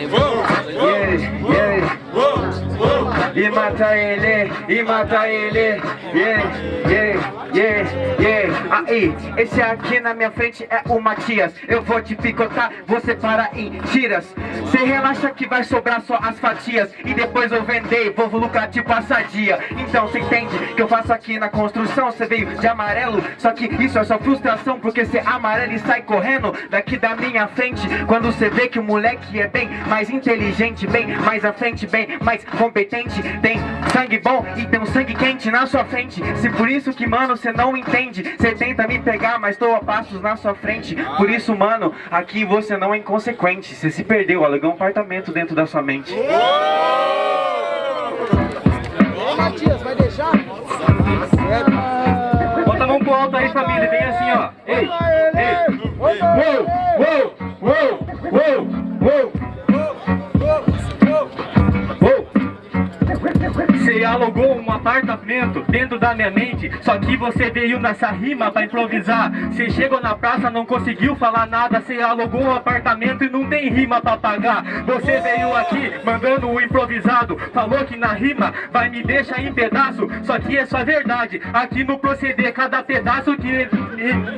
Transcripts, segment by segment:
Yeah, yeah. E mata ele, e mata ele. Yeah, yeah, yeah, yeah. Aí, esse aqui na minha frente é o Matias. Eu vou te picotar, você para em tiras. Cê relaxa que vai sobrar só as fatias. E depois eu vender, vou lucrar tipo assadia. Então cê entende que eu faço aqui na construção. Cê veio de amarelo, só que isso é só frustração. Porque cê amarelo e sai correndo daqui da minha frente. Quando cê vê que o moleque é bem mais inteligente, bem mais à frente, bem mais competente. Tem sangue bom e tem um sangue quente na sua frente. Se por isso que, mano, cê não entende. Cê tenta me pegar, mas tô a passos na sua frente. Por isso, mano, aqui você não é inconsequente. Cê se perdeu, alugou um apartamento dentro da sua mente. Ô, Matias, vai deixar? Bota a mão pro alto aí, família. Vem assim, ó. Ei, ei. Uou, uou, Você alugou um apartamento dentro da minha mente Só que você veio nessa rima pra improvisar. Você chegou na praça, não conseguiu falar nada Você alugou um apartamento e não tem rima pra pagar. Você veio aqui mandando um improvisado Falou que na rima vai me deixar em pedaço Só que é só verdade. Aqui no proceder, cada pedaço que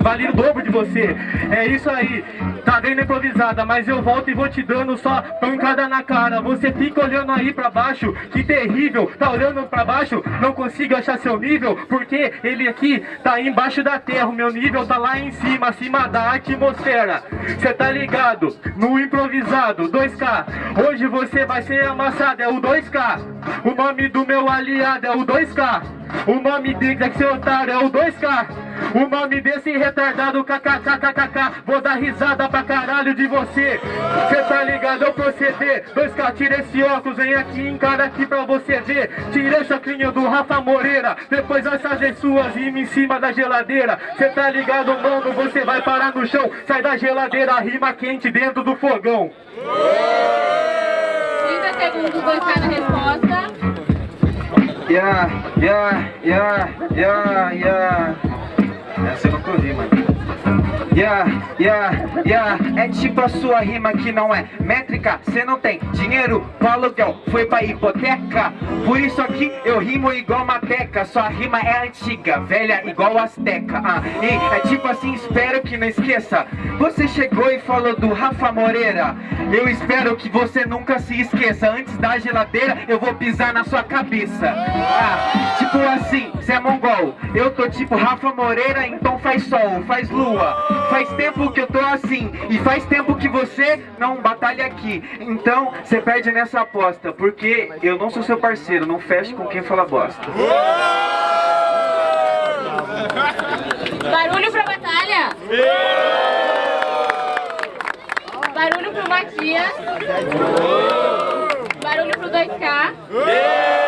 vale o dobro de você. É isso aí, tá vendo improvisada Mas eu volto e vou te dando só pancada na cara. Você fica olhando aí pra baixo, que terrível. Tá olhando pra baixo, não consigo achar seu nível Porque ele aqui tá embaixo da terra. O meu nível tá lá em cima, acima da atmosfera. Cê tá ligado? No improvisado, 2K Hoje você vai ser amassado, é o 2K O nome do meu aliado é o 2K O nome dele é seu otário é o 2K o nome desse retardado kkkkkk Vou dar risada pra caralho de você. Cê tá ligado? Ao proceder 2K, tira esse óculos, vem aqui, encara aqui pra você ver. Tira esse óculos do Rafa Moreira. Depois vai fazer suas rimas em cima da geladeira. Cê tá ligado, mano, você vai parar no chão. Sai da geladeira, rima quente dentro do fogão. 30 segundos, 2K na resposta. Yeah, yeah, yeah, yeah, yeah. Yeah, yeah, yeah. É tipo a sua rima que não é métrica. Cê não tem dinheiro pro aluguel Foi pra hipoteca. Por isso aqui eu rimo igual mateca Sua rima é antiga, velha igual azteca ah, E é tipo assim, espero que não esqueça. Você chegou e falou do Rafa Moreira. Eu espero que você nunca se esqueça. Antes da geladeira eu vou pisar na sua cabeça. Ah, Tipo assim, cê é mongol. Eu tô tipo Rafa Moreira, então faz sol, faz lua Faz tempo que eu tô assim E faz tempo que você não batalha aqui Então, você perde nessa aposta Porque eu não sou seu parceiro Não feche com quem fala bosta Barulho pra batalha. Barulho pro Matias. Barulho pro 2K.